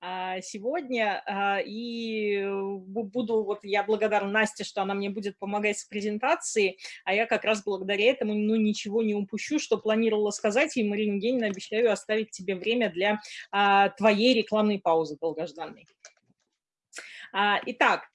а, сегодня. А, и буду, вот я благодарна Насте, что она мне будет помогать с презентацией, а я как раз благодаря этому ну, ничего не упущу, что планировала сказать, и, Марина Евгеньевна, обещаю оставить тебе время для твоей рекламной паузы долгожданной. Итак,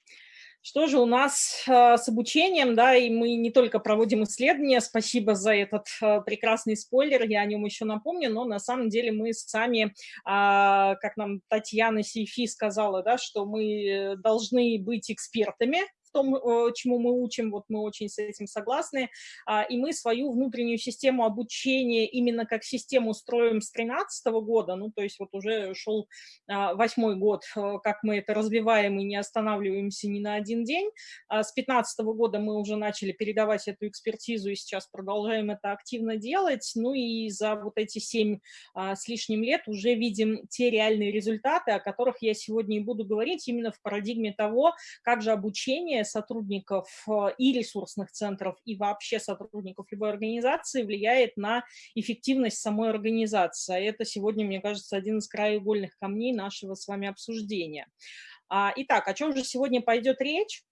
что же у нас э, с обучением, да, и мы не только проводим исследования, спасибо за этот э, прекрасный спойлер, я о нем еще напомню, но на самом деле мы сами, а, как нам Татьяна Сейфи сказала, да, что мы должны быть экспертами том, э, чему мы учим, вот мы очень с этим согласны, а, и мы свою внутреннюю систему обучения именно как систему строим с 2013 года, ну, то есть вот уже шел а, восьмой год, э, как мы это развиваем и не останавливаемся ни на один день. А с 2015 года мы уже начали передавать эту экспертизу, и сейчас продолжаем это активно делать, ну и за вот эти семь с лишним лет уже видим те реальные результаты, о которых я сегодня и буду говорить именно в парадигме того, как же обучение сотрудников э, и ресурсных центров, и вообще сотрудников любой организации влияет на эффективность самой организации. Это сегодня, мне кажется, один из краеугольных камней нашего с вами обсуждения. А, итак, о чем же сегодня пойдет речь?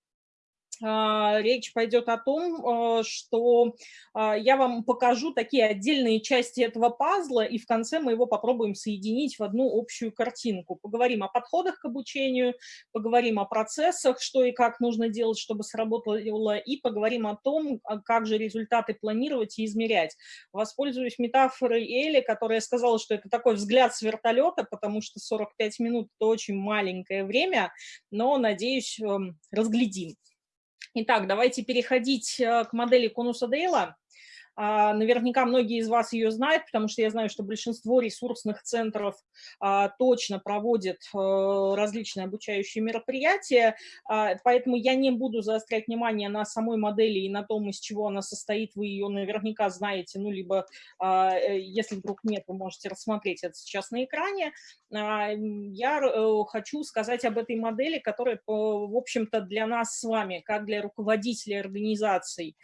А, речь пойдет о том, а, что а, я вам покажу такие отдельные части этого пазла, и в конце мы его попробуем соединить в одну общую картинку. Поговорим о подходах к обучению, поговорим о процессах, что и как нужно делать, чтобы сработало, и поговорим о том, как же результаты планировать и измерять. Воспользуюсь метафорой Эли, которая сказала, что это такой взгляд с вертолета, потому что 45 минут – это очень маленькое время, но, надеюсь, эм, разглядим. Итак, давайте переходить э, к модели конуса Дейла. А, наверняка многие из вас ее знают, потому что я знаю, что большинство ресурсных центров а, точно проводят э, различные обучающие мероприятия, а, поэтому я не буду заострять внимание на самой модели и на том, из чего она состоит, вы ее наверняка знаете, ну, либо, э, если вдруг нет, вы можете рассмотреть это сейчас на экране. Я э, хочу сказать об этой модели, которая, в общем-то, для нас с вами, как для руководителей организаций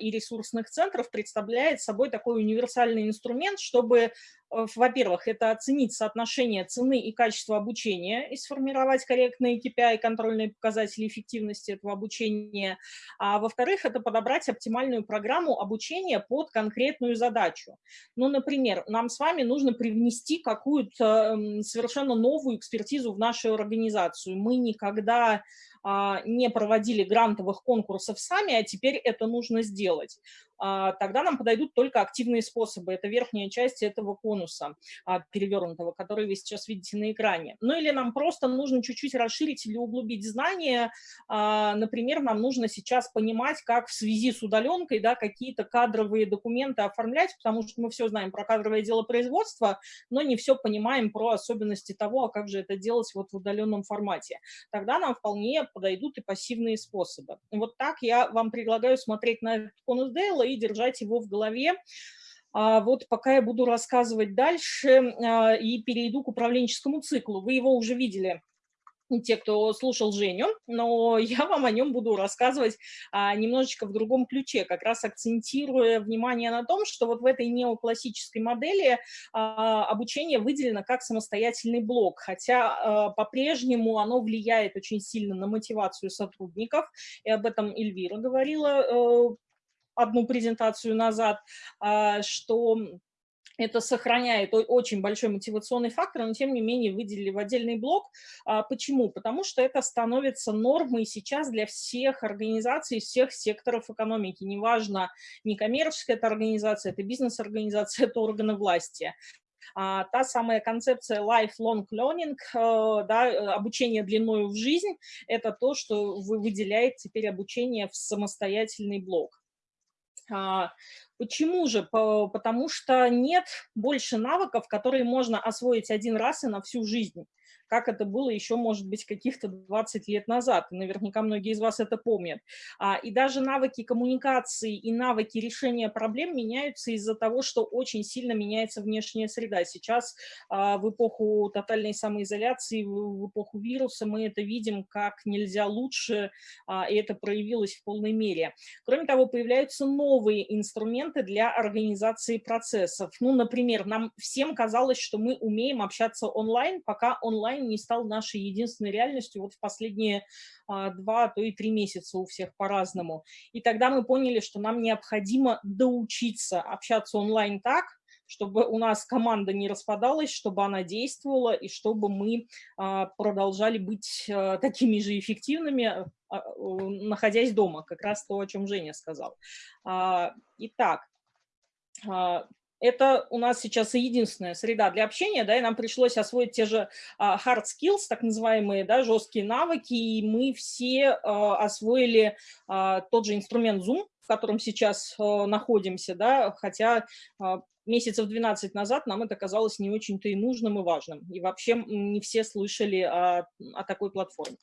и ресурсных центров, представляет собой такой универсальный инструмент, чтобы, э, во-первых, это оценить соотношение цены и качества обучения и сформировать корректные KPI, контрольные показатели эффективности этого обучения, а во-вторых, это подобрать оптимальную программу обучения под конкретную задачу. Ну, например, нам с вами нужно привнести какую-то совершенно новую экспертизу в нашу организацию. Мы никогда а, не проводили грантовых конкурсов сами, а теперь это нужно сделать. А, тогда нам подойдут только активные способы. Это верхняя часть этого конуса а, перевернутого, который вы сейчас видите на экране. Ну или нам просто нужно чуть-чуть расширить или углубить знания. А, например, нам нужно сейчас понимать, как в связи с удаленкой да, какие-то кадровые документы оформлять, потому что мы все знаем про кадровое дело производства, но не все понимаем про особенности того, а как же это делать вот в удаленном формате. Тогда нам вполне подойдут и пассивные способы. Вот так я вам предлагаю смотреть на этот конус Дейла и держать его в голове. А вот пока я буду рассказывать дальше а, и перейду к управленческому циклу. Вы его уже видели те, кто слушал Женю, но я вам о нем буду рассказывать а, немножечко в другом ключе, как раз акцентируя внимание на том, что вот в этой неоклассической модели а, обучение выделено как самостоятельный блок, хотя а, по-прежнему оно влияет очень сильно на мотивацию сотрудников, и об этом Эльвира говорила э, одну презентацию назад, что это сохраняет очень большой мотивационный фактор, но тем не менее выделили в отдельный блок. А, почему? Потому что это становится нормой сейчас для всех организаций, всех секторов экономики. Неважно, не коммерческая это организация, это бизнес-организация, это органы власти. А, та самая концепция lifelong learning, э, да, обучение длиною в жизнь, это то, что вы выделяете теперь обучение в самостоятельный блок. А, почему же? Потому что нет больше навыков, которые можно освоить один раз и на всю жизнь как это было еще, может быть, каких-то 20 лет назад. И наверняка многие из вас это помнят. А, и даже навыки коммуникации и навыки решения проблем меняются из-за того, что очень сильно меняется внешняя среда. Сейчас а, в эпоху тотальной самоизоляции, в эпоху вируса мы это видим как нельзя лучше, а, и это проявилось в полной мере. Кроме того, появляются новые инструменты, для организации процессов. Ну, например, нам всем казалось, что мы умеем общаться онлайн, пока онлайн не стал нашей единственной реальностью вот в последние а, два, то и три месяца у всех по-разному. И тогда мы поняли, что нам необходимо доучиться общаться онлайн так, чтобы у нас команда не распадалась, чтобы она действовала и чтобы мы а, продолжали быть а, такими же эффективными, а, находясь дома, как раз то, о чем Женя сказал. Итак, это у нас сейчас единственная среда для общения, да, и нам пришлось освоить те же hard skills, так называемые, да, жесткие навыки, и мы все освоили тот же инструмент Zoom, в котором сейчас находимся, да, хотя месяцев 12 назад нам это казалось не очень-то и нужным, и важным. И вообще не все слышали о, о такой платформе.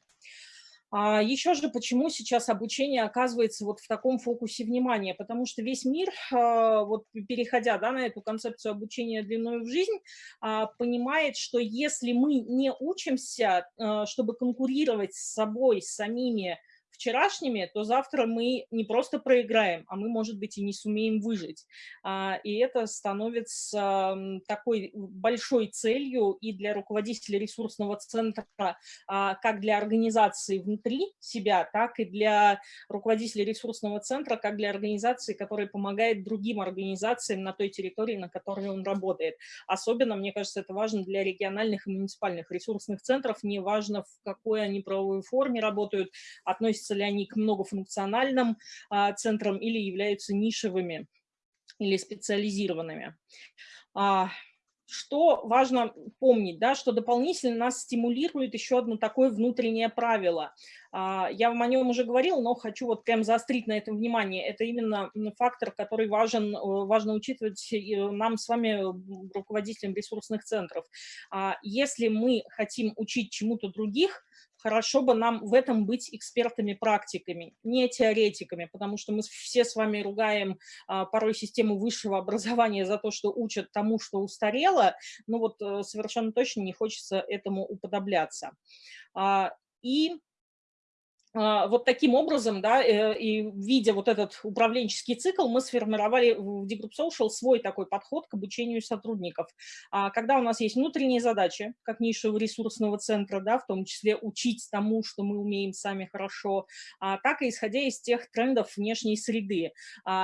А еще же, почему сейчас обучение оказывается вот в таком фокусе внимания? Потому что весь мир, а, вот переходя да, на эту концепцию обучения длиной в жизнь, а, понимает, что если мы не учимся, чтобы конкурировать с собой, с самими вчерашними, то завтра мы не просто проиграем, а мы, может быть, и не сумеем выжить. А, и это становится такой большой целью и для руководителя ресурсного центра, а, как для организации внутри себя, так и для руководителя ресурсного центра, как для организации, которая помогает другим организациям на той территории, на которой он работает. Особенно, мне кажется, это важно для региональных и муниципальных ресурсных центров, неважно, в какой они правовой форме работают, относятся относятся ли они к многофункциональным а, центрам или являются нишевыми или специализированными. А, что важно помнить, да, что дополнительно нас стимулирует еще одно такое внутреннее правило. А, я вам о нем уже говорил, но хочу вот прям заострить на этом внимание. Это именно фактор, который важен, э, важно учитывать нам с вами, руководителям ресурсных центров. Если мы хотим учить чему-то других, хорошо бы нам в этом быть экспертами-практиками, не теоретиками, потому что мы все с вами ругаем а, порой систему высшего образования за то, что учат тому, что устарело, но вот а, совершенно точно не хочется этому уподобляться. А, и вот таким образом, да, э, и видя вот этот управленческий цикл, мы сформировали в D-Group Social свой такой подход к обучению сотрудников. А, когда у нас есть внутренние задачи, как нишевого ресурсного центра, да, в том числе учить тому, что мы умеем сами хорошо, а, так и исходя из тех трендов внешней среды.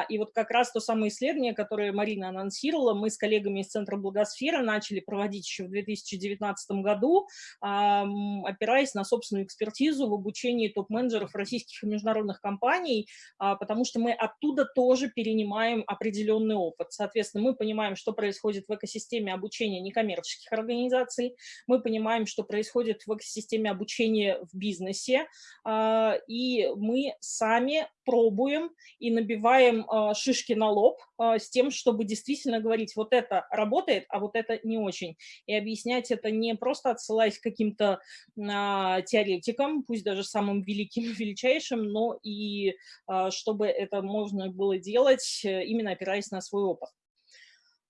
И вот как раз то самое исследование, которое Марина анонсировала, мы с коллегами из Центра Благосферы начали проводить еще в 2019 году, опираясь на собственную экспертизу в обучении топ менеджеров российских и международных компаний, а, потому что мы оттуда тоже перенимаем определенный опыт. Соответственно, мы понимаем, что происходит в экосистеме обучения некоммерческих организаций, мы понимаем, что происходит в экосистеме обучения в бизнесе, а, и мы сами пробуем и набиваем а, шишки на лоб с тем, чтобы действительно говорить, вот это работает, а вот это не очень. И объяснять это не просто отсылаясь к каким-то теоретикам, пусть даже самым великим, великим величайшим, но и а, чтобы это можно было делать, э, именно опираясь на свой опыт.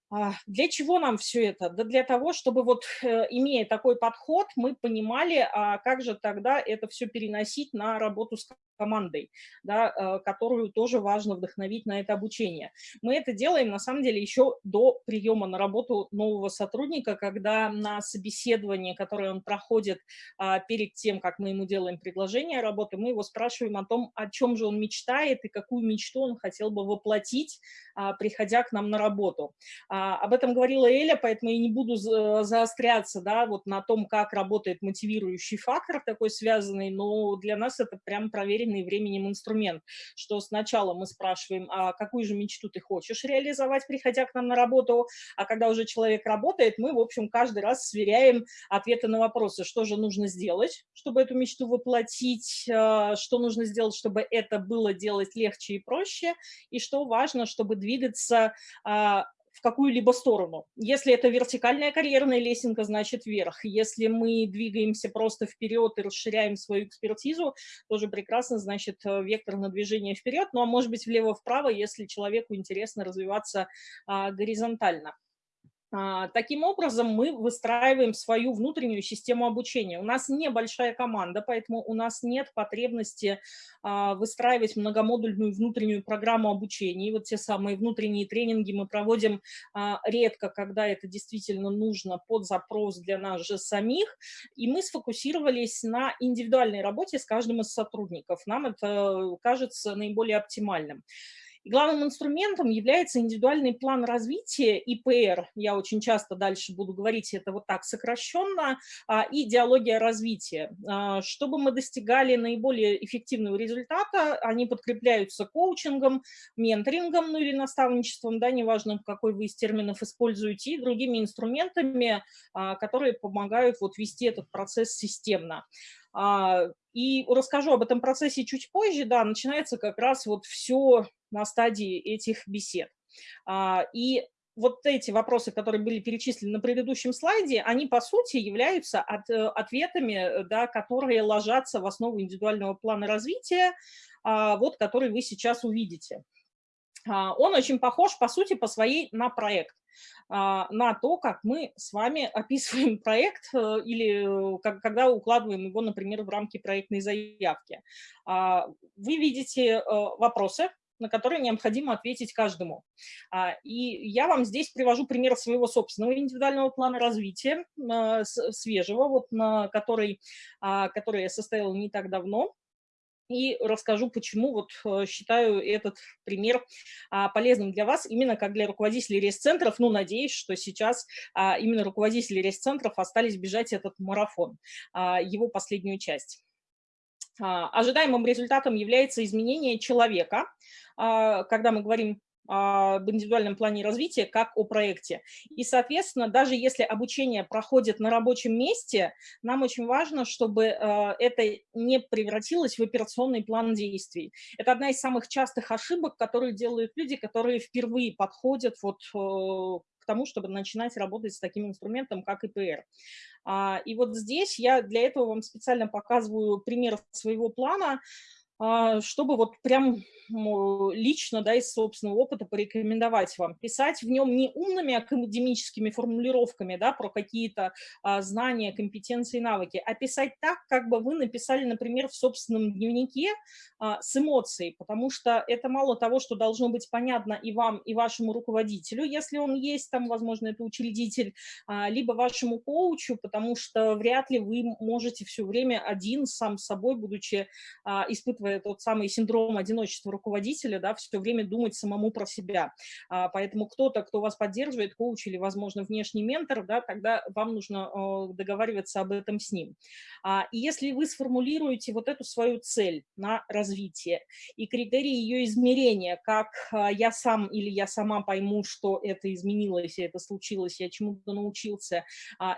А, для чего нам все это? Да для того, чтобы вот, э, имея такой подход, мы понимали, а как же тогда это все переносить на работу с командой, да, э, которую тоже важно вдохновить на это обучение. Мы это делаем, на самом деле, еще до приема на работу нового сотрудника, когда на собеседовании, которое он проходит а, перед тем, как мы ему делаем предложение работы, мы его спрашиваем о том, о чем же он мечтает и какую мечту он хотел бы воплотить, а, приходя к нам на работу. А, об этом говорила Эля, поэтому я не буду заостряться да, вот на том, как работает мотивирующий фактор такой связанный, но для нас это прям проверено проверенный временем инструмент, что сначала мы спрашиваем, а какую же мечту ты хочешь реализовать, приходя к нам на работу, а когда уже человек работает, мы, в общем, каждый раз сверяем ответы на вопросы, что же нужно сделать, чтобы эту мечту воплотить, а, что нужно сделать, чтобы это было делать легче и проще, и что важно, чтобы двигаться а, в какую-либо сторону. Если это вертикальная карьерная лесенка, значит вверх. Если мы двигаемся просто вперед и расширяем свою экспертизу, тоже прекрасно, значит э, вектор на движение вперед, ну а может быть влево-вправо, если человеку интересно развиваться а, горизонтально. А, таким образом, мы выстраиваем свою внутреннюю систему обучения. У нас небольшая команда, поэтому у нас нет потребности а, выстраивать многомодульную внутреннюю программу обучения. И вот те самые внутренние тренинги мы проводим а, редко, когда это действительно нужно под запрос для нас же самих. И мы сфокусировались на индивидуальной работе с каждым из сотрудников. Нам это кажется наиболее оптимальным. Главным инструментом является индивидуальный план развития, ИПР, я очень часто дальше буду говорить это вот так сокращенно, а, и идеология развития. А, чтобы мы достигали наиболее эффективного результата, они подкрепляются коучингом, менторингом, ну или наставничеством, да, неважно, какой вы из терминов используете, и другими инструментами, а, которые помогают вот вести этот процесс системно. И расскажу об этом процессе чуть позже, да, начинается как раз вот все на стадии этих бесед. А, и вот эти вопросы, которые были перечислены на предыдущем слайде, они, по сути, являются от, э, ответами, да, которые ложатся в основу индивидуального плана развития, а, вот, который вы сейчас увидите. А, он очень похож, по сути, по своей на проект на то, как мы с вами описываем проект э, или э, когда укладываем его, например, в рамки проектной заявки. Вы видите вопросы, на которые необходимо ответить каждому. А, и я вам здесь привожу пример своего собственного индивидуального плана развития, а, свежего, вот на который, а, который я составила не так давно и расскажу, почему вот э, считаю этот пример полезным для вас, именно как для руководителей рейс-центров. Ну, надеюсь, что сейчас именно руководители рейс-центров остались бежать этот марафон, его последнюю часть. Ожидаемым результатом является изменение человека, а, когда мы говорим об индивидуальном плане развития, как о проекте. И, соответственно, даже если обучение проходит на рабочем месте, нам очень важно, чтобы а, это не превратилось в операционный план действий. Это одна из самых частых ошибок, которые делают люди, которые впервые подходят вот к тому, чтобы начинать работать с таким инструментом, как ИПР. А, и вот здесь я для этого вам специально показываю пример своего плана, а, чтобы вот прям лично, да, из собственного опыта порекомендовать вам. Писать в нем не умными академическими формулировками, да, про какие-то а, знания, компетенции, навыки, а писать так, как бы вы написали, например, в собственном дневнике а, с эмоцией, потому что это мало того, что должно быть понятно и вам, и вашему руководителю, если он есть, там, возможно, это учредитель, а, либо вашему коучу, потому что вряд ли вы можете все время один сам с собой, будучи а, испытывая тот самый синдром одиночества руководителя, да, все время думать самому про себя. А, поэтому кто-то, кто вас поддерживает, коуч или, возможно, внешний ментор, да, тогда вам нужно а, договариваться об этом с ним. А, и если вы сформулируете вот эту свою цель на развитие и критерии ее измерения, как я сам или я сама пойму, что это изменилось, это случилось, я чему-то научился,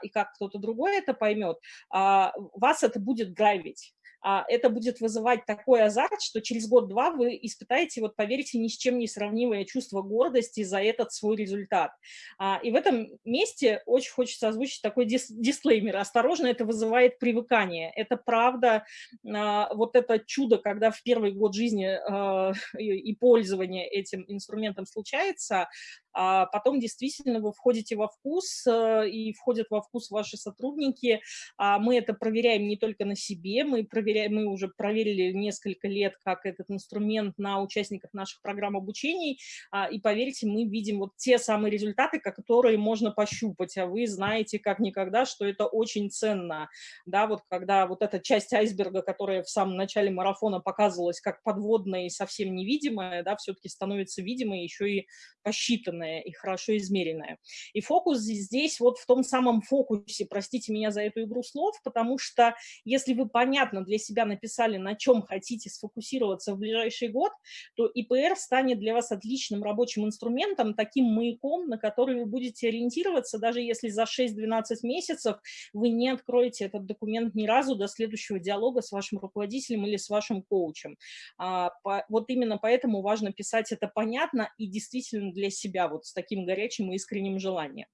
и как кто-то другой это поймет, вас это будет драйвить. А, это будет вызывать такой азарт, что через год-два вы испытаете, вот поверьте, ни с чем не сравнимое чувство гордости за этот свой результат. А, и в этом месте очень хочется озвучить такой дис дисклеймер. Осторожно, это вызывает привыкание. Это правда, а, вот это чудо, когда в первый год жизни и пользования этим инструментом случается, а потом действительно вы входите во вкус, э, и входят во вкус ваши сотрудники. А мы это проверяем не только на себе, мы, проверяем, мы уже проверили несколько лет, как этот инструмент на участниках наших программ обучений, а, и поверьте, мы видим вот те самые результаты, которые можно пощупать, а вы знаете как никогда, что это очень ценно, да, вот когда вот эта часть айсберга, которая в самом начале марафона показывалась как подводная и совсем невидимая, да, все-таки становится видимой, еще и посчитанной выверенное и хорошо измеренное. И фокус здесь вот в том самом фокусе, простите меня за эту игру слов, потому что если вы понятно для себя написали, на чем хотите сфокусироваться в ближайший год, то ИПР станет для вас отличным рабочим инструментом, таким маяком, на который вы будете ориентироваться, даже если за 6-12 месяцев вы не откроете этот документ ни разу до следующего диалога с вашим руководителем или с вашим коучем. А, по, вот именно поэтому важно писать это понятно и действительно для себя, вот с таким горячим и искренним желанием.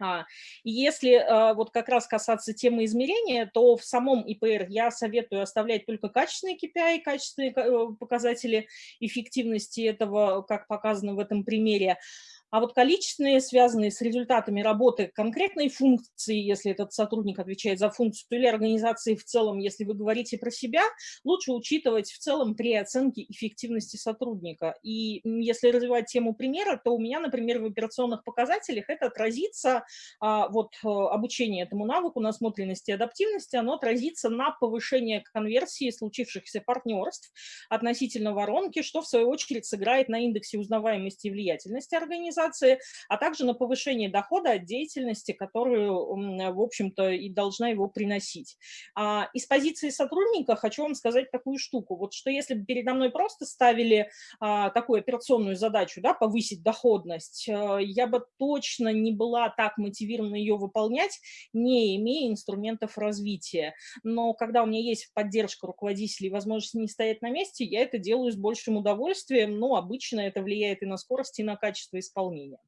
А, и если а, вот как раз касаться темы измерения, то в самом ИПР я советую оставлять только качественные KPI, качественные э, показатели эффективности этого, как показано в этом примере. А вот количественные, связанные с результатами работы конкретной функции, если этот сотрудник отвечает за функцию, или организации в целом, если вы говорите про себя, лучше учитывать в целом при оценке эффективности сотрудника. И если развивать тему примера, то у меня, например, в операционных показателях это отразится, а, вот э, обучение этому навыку, насмотренности и адаптивности, оно отразится на повышение конверсии случившихся партнерств относительно воронки, что в свою очередь сыграет на индексе узнаваемости и влиятельности организации, организации, а также на повышение дохода от деятельности, которую, в общем-то, и должна его приносить. А, из позиции сотрудника хочу вам сказать такую штуку, вот что если бы передо мной просто ставили а, такую операционную задачу, да, повысить доходность, э, я бы точно не была так мотивирована ее выполнять, не имея инструментов развития. Но когда у меня есть поддержка руководителей возможность не стоять на месте, я это делаю с большим удовольствием, но обычно это влияет и на скорость, и на качество исполнения исполнения.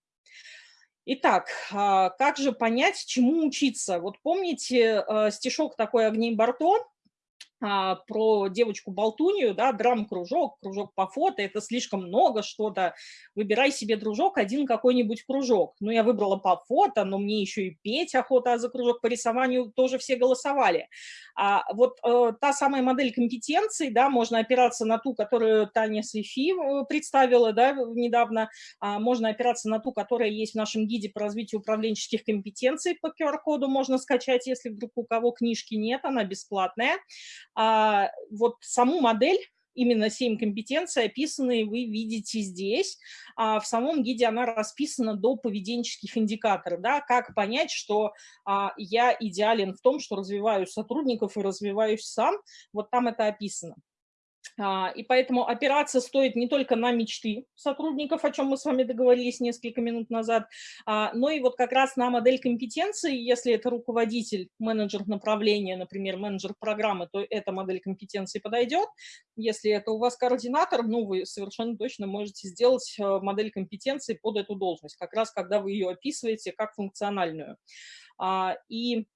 Итак, а, как же понять, чему учиться? Вот помните э, стишок такой Агней Барто а, про девочку-болтунью, да, драм-кружок, кружок по фото, это слишком много что-то, выбирай себе, дружок, один какой-нибудь кружок. Ну, я выбрала по фото, но мне еще и петь охота, за кружок по рисованию тоже все голосовали. А вот э, та самая модель компетенций, да, можно опираться на ту, которую Таня Свифи э, представила, да, недавно, а можно опираться на ту, которая есть в нашем гиде по развитию управленческих компетенций по QR-коду, можно скачать, если вдруг у кого книжки нет, она бесплатная. А, вот саму модель, именно 7 компетенций описанные вы видите здесь. А в самом гиде она расписана до поведенческих индикаторов. Да, как понять, что а, я идеален в том, что развиваю сотрудников и развиваюсь сам. Вот там это описано. А, и поэтому опираться стоит не только на мечты сотрудников, о чем мы с вами договорились несколько минут назад, а, но и вот как раз на модель компетенции. Если это руководитель, менеджер направления, например, менеджер программы, то эта модель компетенции подойдет. Если это у вас координатор, ну, вы совершенно точно можете сделать э, модель компетенции под эту должность, как раз когда вы ее описываете как функциональную. А, и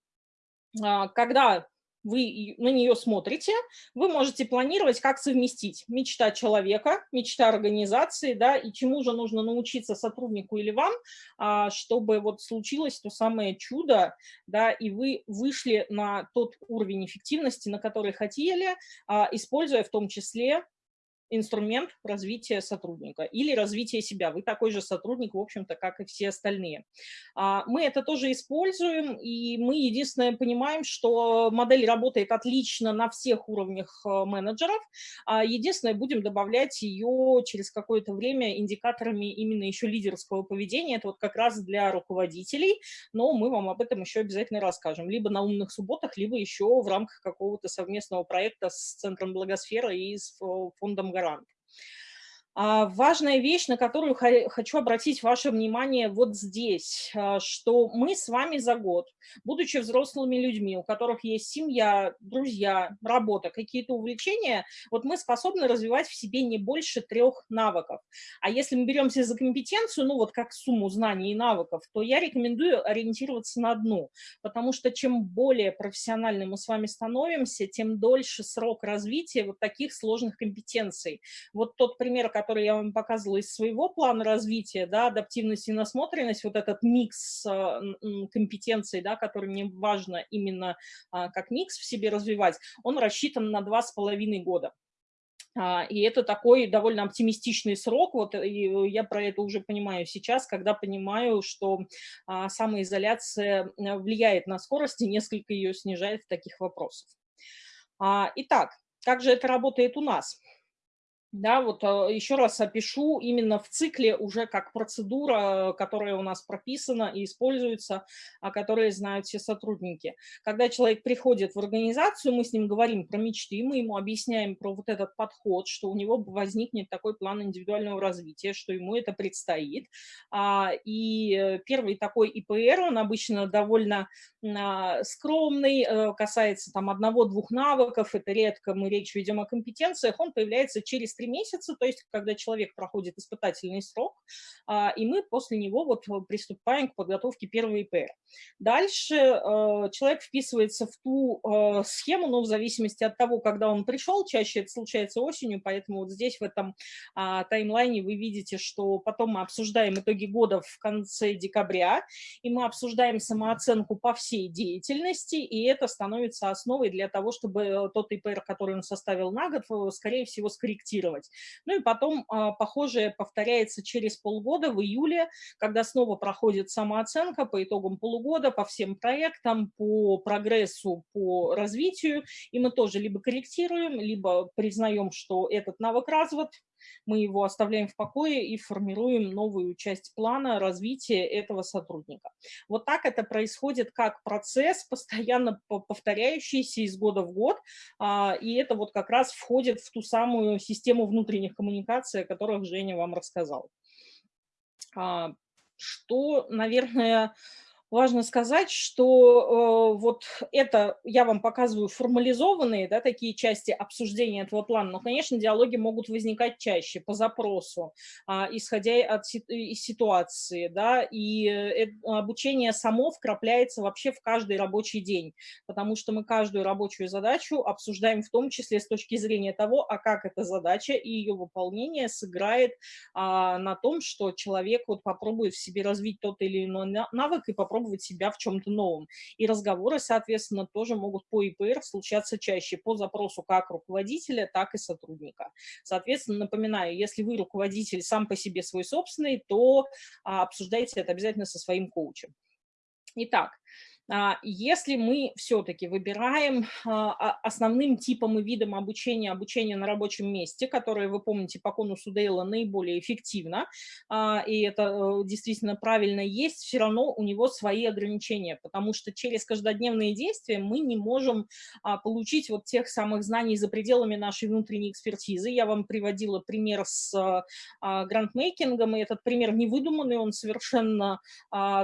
когда вы на нее смотрите, вы можете планировать, как совместить мечта человека, мечта организации, да, и чему же нужно научиться сотруднику или вам, а, чтобы вот случилось то самое чудо, да, и вы вышли на тот уровень эффективности, на который хотели, а, используя в том числе инструмент развития сотрудника или развития себя. Вы такой же сотрудник, в общем-то, как и все остальные. А, мы это тоже используем, и мы единственное понимаем, что модель работает отлично на всех уровнях э, менеджеров. А, единственное, будем добавлять ее через какое-то время индикаторами именно еще лидерского поведения. Это вот как раз для руководителей, но мы вам об этом еще обязательно расскажем. Либо на умных субботах, либо еще в рамках какого-то совместного проекта с Центром Благосферы и с э, фондом гарант. А, важная вещь, на которую хочу обратить ваше внимание вот здесь, а, что мы с вами за год, будучи взрослыми людьми, у которых есть семья, друзья, работа, какие-то увлечения, вот мы способны развивать в себе не больше трех навыков. А если мы беремся за компетенцию, ну вот как сумму знаний и навыков, то я рекомендую ориентироваться на одну, потому что чем более профессиональны мы с вами становимся, тем дольше срок развития вот таких сложных компетенций. Вот тот пример, который который я вам показывала из своего плана развития, да, адаптивность и насмотренность, вот этот микс а, компетенций, да, который мне важно именно а, как микс в себе развивать, он рассчитан на два с половиной года. А, и это такой довольно оптимистичный срок, вот и я про это уже понимаю сейчас, когда понимаю, что самоизоляция влияет на скорость и несколько ее снижает в таких вопросах. Итак, как же это работает у нас? Да, вот а, еще раз опишу именно в цикле уже как процедура, которая у нас прописана и используется, о которой знают все сотрудники. Когда человек приходит в организацию, мы с ним говорим про мечты, мы ему объясняем про вот этот подход, что у него возникнет такой план индивидуального развития, что ему это предстоит. А, и первый такой ИПР, он обычно довольно а, скромный, э, касается там одного-двух навыков, это редко мы речь ведем о компетенциях, он появляется через три месяца, то есть когда человек проходит испытательный срок, а, и мы после него вот приступаем к подготовке первого ИПР. Дальше э, человек вписывается в ту э, схему, но в зависимости от того, когда он пришел, чаще это случается осенью, поэтому вот здесь в этом а, таймлайне вы видите, что потом мы обсуждаем итоги года в конце декабря, и мы обсуждаем самооценку по всей деятельности, и это становится основой для того, чтобы э, тот ИПР, который он составил на год, скорее всего, скорректировать. Ну и потом а, похожее повторяется через полгода, в июле, когда снова проходит самооценка по итогам полугода, по всем проектам, по прогрессу, по развитию, и мы тоже либо корректируем, либо признаем, что этот навык развит, мы его оставляем в покое и формируем новую часть плана развития этого сотрудника. Вот так это происходит как процесс, постоянно повторяющийся из года в год, а, и это вот как раз входит в ту самую систему внутренних коммуникаций, о которых Женя вам рассказал. А, что, наверное, важно сказать, что э, вот это я вам показываю формализованные, да, такие части обсуждения этого плана, но, конечно, диалоги могут возникать чаще по запросу, э, исходя от из ситуации, да, и э, обучение само вкрапляется вообще в каждый рабочий день, потому что мы каждую рабочую задачу обсуждаем в том числе с точки зрения того, а как эта задача и ее выполнение сыграет э, на том, что человек вот попробует в себе развить тот или иной навык и попробует попробовать себя в чем-то новом. И разговоры, соответственно, тоже могут по ИПР случаться чаще по запросу как руководителя, так и сотрудника. Соответственно, напоминаю, если вы руководитель сам по себе свой собственный, то а, обсуждайте это обязательно со своим коучем. Итак, если мы все-таки выбираем а, основным типом и видом обучения обучение на рабочем месте, которое, вы помните, по конусу Дейла наиболее эффективно, а, и это э, действительно правильно есть, все равно у него свои ограничения, потому что через каждодневные действия мы не можем получить вот тех самых знаний за пределами нашей внутренней экспертизы. Я вам приводила пример с грантмейкингом, и этот пример не выдуманный, он совершенно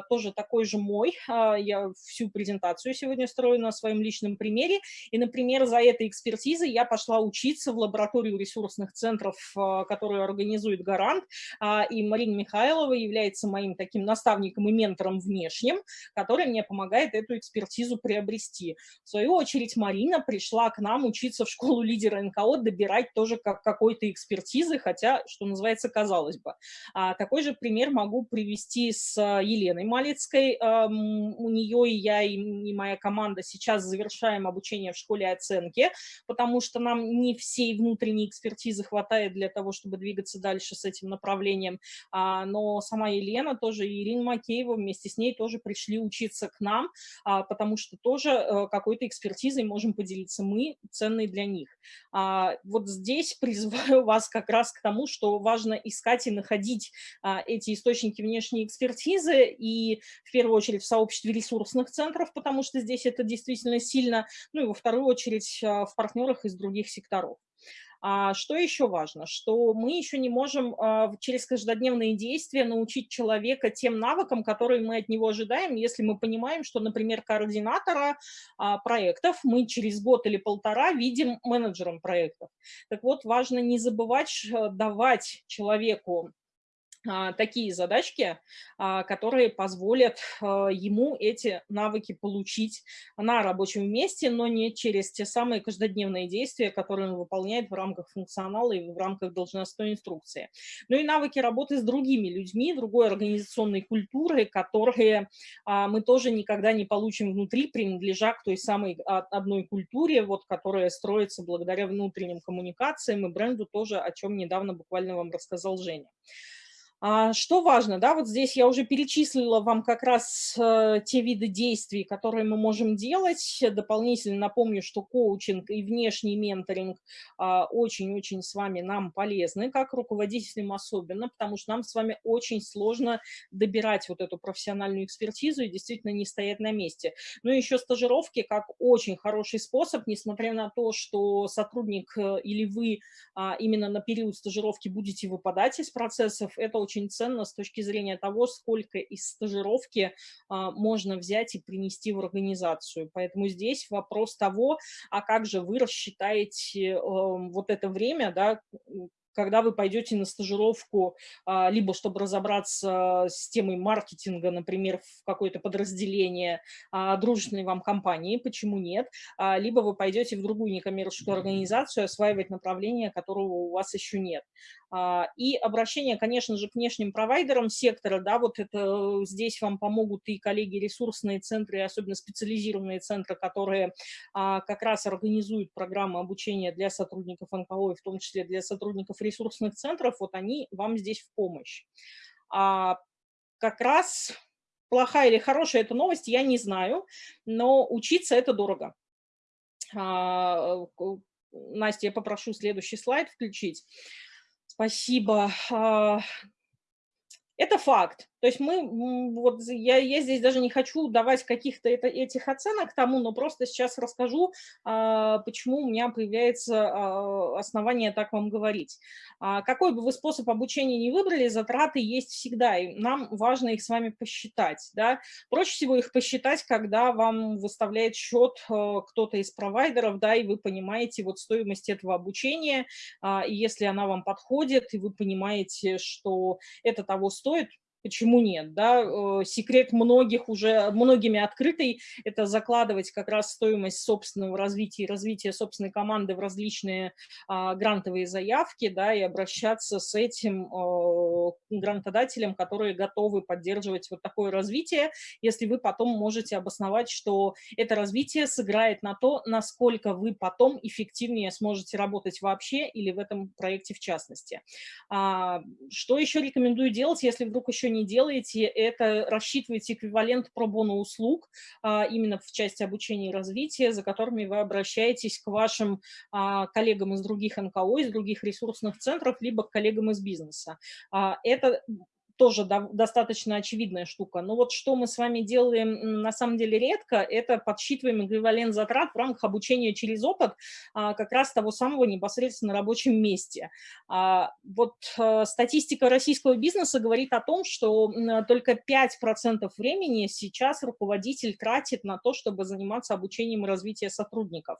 тоже такой же мой. Я всю презентацию сегодня строю на своем личном примере. И, например, за этой экспертизой я пошла учиться в лабораторию ресурсных центров, а, которую организует Гарант. А, и Марина Михайлова является моим таким наставником и ментором внешним, который мне помогает эту экспертизу приобрести. В свою очередь Марина пришла к нам учиться в школу лидера НКО, добирать тоже как какой-то экспертизы, хотя, что называется, казалось бы. А, такой же пример могу привести с Еленой Малицкой. У нее и я и, и моя команда сейчас завершаем обучение в школе оценки, потому что нам не всей внутренней экспертизы хватает для того, чтобы двигаться дальше с этим направлением. А, но сама Елена тоже, и Ирина Макеева вместе с ней тоже пришли учиться к нам, а, потому что тоже а, какой-то экспертизой можем поделиться мы, ценной для них. А, вот здесь призываю вас как раз к тому, что важно искать и находить а, эти источники внешней экспертизы, и в первую очередь в сообществе ресурсных центров, потому что здесь это действительно сильно, ну и во вторую очередь а, в партнерах из других секторов. А что еще важно? Что мы еще не можем а, через каждодневные действия научить человека тем навыкам, которые мы от него ожидаем, если мы понимаем, что, например, координатора а, проектов мы через год или полтора видим менеджером проектов. Так вот, важно не забывать давать человеку такие задачки, а, которые позволят а, ему эти навыки получить на рабочем месте, но не через те самые каждодневные действия, которые он выполняет в рамках функционала и в рамках должностной инструкции. Ну и навыки работы с другими людьми, другой организационной культуры, которые мы тоже никогда не получим внутри, принадлежа к той самой одной культуре, вот, которая строится благодаря внутренним коммуникациям и бренду тоже, о чем недавно буквально вам рассказал Женя. А, что важно, да, вот здесь я уже перечислила вам как раз э, те виды действий, которые мы можем делать. Дополнительно напомню, что коучинг и внешний менторинг а, очень-очень с вами нам полезны, как руководителям особенно, потому что нам с вами очень сложно добирать вот эту профессиональную экспертизу и действительно не стоять на месте. Ну и еще стажировки как очень хороший способ, несмотря на то, что сотрудник э, или вы а, именно на период стажировки будете выпадать из процессов, это очень очень ценно с точки зрения того, сколько из стажировки а, можно взять и принести в организацию. Поэтому здесь вопрос того, а как же вы рассчитаете э, вот это время, да, когда вы пойдете на стажировку, а, либо чтобы разобраться с темой маркетинга, например, в какое-то подразделение а, дружественной вам компании, почему нет, либо вы пойдете в другую некоммерческую организацию осваивать направление, которого у вас еще нет. И обращение, конечно же, к внешним провайдерам сектора, да, вот это здесь вам помогут и коллеги ресурсные центры, особенно специализированные центры, которые как раз организуют программы обучения для сотрудников НКО, и в том числе для сотрудников ресурсных центров, вот они вам здесь в помощь. А как раз плохая или хорошая эта новость, я не знаю, но учиться это дорого. А, Настя, я попрошу следующий слайд включить. Спасибо. А, это факт. То есть мы, вот я, я здесь даже не хочу давать каких-то этих оценок тому, но просто сейчас расскажу, а, почему у меня появляется а, основание так вам говорить. А, какой бы вы способ обучения не выбрали, затраты есть всегда, и нам важно их с вами посчитать. Да? Проще всего их посчитать, когда вам выставляет счет кто-то из провайдеров, да, и вы понимаете вот стоимость этого обучения, и если она вам подходит, и вы понимаете, что это того стоит, почему нет, да, секрет многих уже, многими открытый, это закладывать как раз стоимость собственного развития развития собственной команды в различные а, грантовые заявки, да, и обращаться с этим а, грантодателям, которые готовы поддерживать вот такое развитие, если вы потом можете обосновать, что это развитие сыграет на то, насколько вы потом эффективнее сможете работать вообще или в этом проекте в частности. А, что еще рекомендую делать, если вдруг еще не делаете, это рассчитываете эквивалент пробона услуг а, именно в части обучения и развития, за которыми вы обращаетесь к вашим а, коллегам из других НКО, из других ресурсных центров, либо к коллегам из бизнеса. А, это тоже до, достаточно очевидная штука. Но вот что мы с вами делаем на самом деле редко, это подсчитываем эквивалент затрат в рамках обучения через опыт а, как раз того самого непосредственно на рабочем месте. А, вот а, статистика российского бизнеса говорит о том, что только 5% времени сейчас руководитель тратит на то, чтобы заниматься обучением и развитием сотрудников.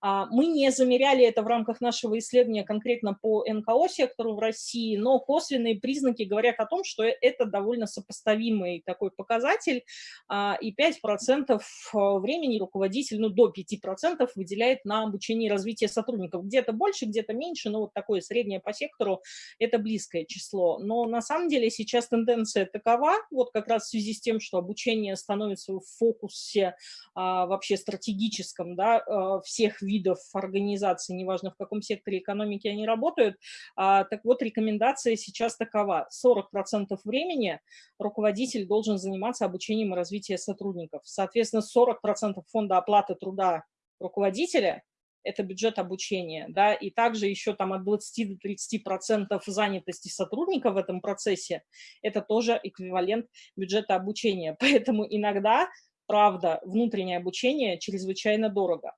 А, мы не замеряли это в рамках нашего исследования конкретно по НКО сектору в России, но косвенные признаки говорят о том, что это довольно сопоставимый такой показатель, а, и 5% а, времени руководитель, ну до 5% выделяет на обучение и развитие сотрудников. Где-то больше, где-то меньше, но вот такое среднее по сектору – это близкое число. Но на самом деле сейчас тенденция такова, вот как раз в связи с тем, что обучение становится в фокусе вообще стратегическом да, всех видов организаций, неважно в каком секторе экономики они работают. А, так вот, рекомендация сейчас такова. 40% времени руководитель должен заниматься обучением и развитием сотрудников. Соответственно, 40% фонда оплаты труда руководителя – это бюджет обучения, да, и также еще там от 20 до 30 процентов занятости сотрудника в этом процессе – это тоже эквивалент бюджета обучения. Поэтому иногда, правда, внутреннее обучение чрезвычайно дорого.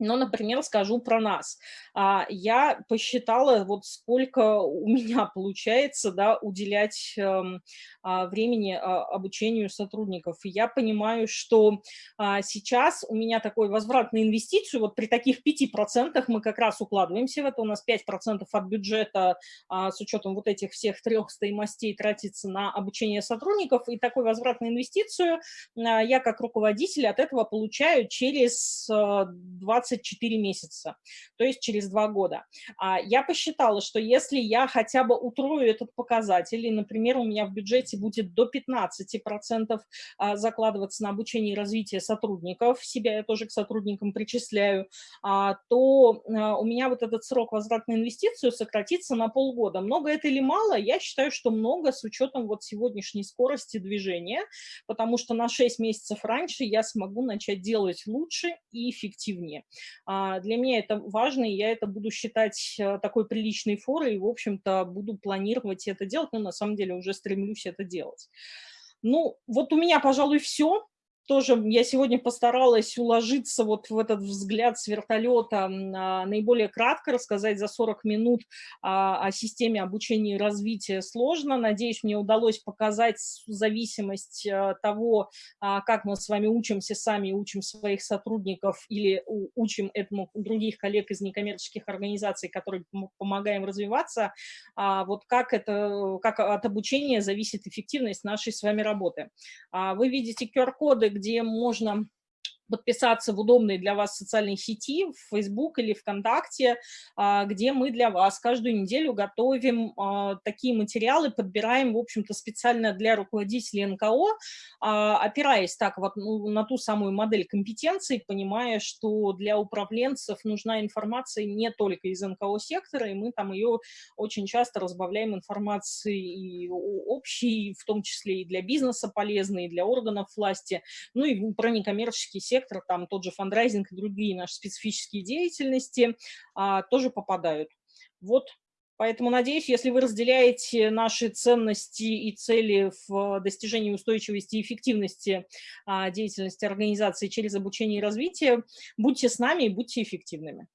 Но, например, скажу про нас. А, я посчитала, вот сколько у меня получается да, уделять эм, а, времени а, обучению сотрудников. И я понимаю, что сейчас у меня такой возврат на инвестицию, вот при таких 5% мы как раз укладываемся в это, у нас 5% от бюджета с учетом вот этих всех трех стоимостей тратится на обучение сотрудников, и такой возврат на инвестицию я как руководитель от этого получаю через 20 24 месяца, то есть через два года. А Я посчитала, что если я хотя бы утрою этот показатель, и, например, у меня в бюджете будет до 15% а, закладываться на обучение и развитие сотрудников, себя я тоже к сотрудникам причисляю, а, то у меня вот этот срок возврата на инвестицию сократится на полгода. Много это или мало? Я считаю, что много с учетом вот сегодняшней скорости движения, потому что на 6 месяцев раньше я смогу начать делать лучше и эффективнее. А, для меня это важно, и я это буду считать э, такой приличной форой, и, в общем-то, буду планировать это делать, но на самом деле уже стремлюсь это делать. Ну, вот у меня, пожалуй, все. Тоже я сегодня постаралась уложиться вот в этот взгляд с вертолета, а, наиболее кратко рассказать за 40 минут а, о системе обучения и развития сложно. Надеюсь, мне удалось показать зависимость а, того, как мы с вами учимся сами, учим своих сотрудников или учим этому других коллег из некоммерческих организаций, которые помогаем развиваться, вот как, это, как от обучения зависит эффективность нашей с вами работы. Вы видите QR-коды, где можно подписаться в удобной для вас социальной сети, в Facebook или ВКонтакте, а, где мы для вас каждую неделю готовим а, такие материалы, подбираем, в общем-то, специально для руководителей НКО, а, опираясь так вот ну, на ту самую модель компетенций, понимая, что для управленцев нужна информация не только из НКО-сектора, и мы там ее очень часто разбавляем информацией общей, в том числе и для бизнеса полезной, и для органов власти, ну и про некоммерческий сектор, сектор, там тот же фандрайзинг и другие наши специфические деятельности а, тоже попадают. Вот, поэтому надеюсь, если вы разделяете наши ценности и цели в достижении устойчивости и эффективности а, деятельности организации через обучение и развитие, будьте с нами и будьте эффективными.